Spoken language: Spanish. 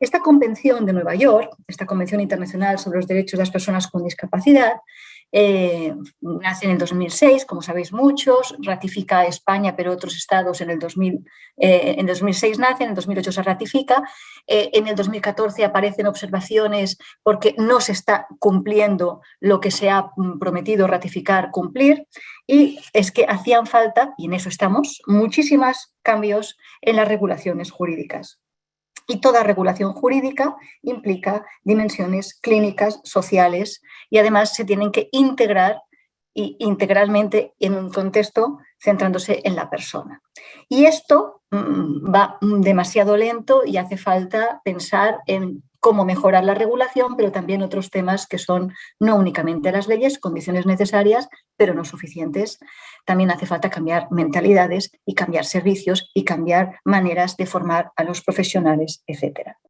Esta Convención de Nueva York, esta Convención Internacional sobre los Derechos de las Personas con Discapacidad, eh, nace en el 2006, como sabéis muchos, ratifica España, pero otros estados en el 2000, eh, en 2006 nacen, en el 2008 se ratifica, eh, en el 2014 aparecen observaciones porque no se está cumpliendo lo que se ha mm, prometido ratificar, cumplir, y es que hacían falta, y en eso estamos, muchísimos cambios en las regulaciones jurídicas. Y toda regulación jurídica implica dimensiones clínicas, sociales y además se tienen que integrar integralmente en un contexto centrándose en la persona. Y esto mm, va demasiado lento y hace falta pensar en cómo mejorar la regulación, pero también otros temas que son no únicamente las leyes, condiciones necesarias, pero no suficientes. También hace falta cambiar mentalidades y cambiar servicios y cambiar maneras de formar a los profesionales, etc.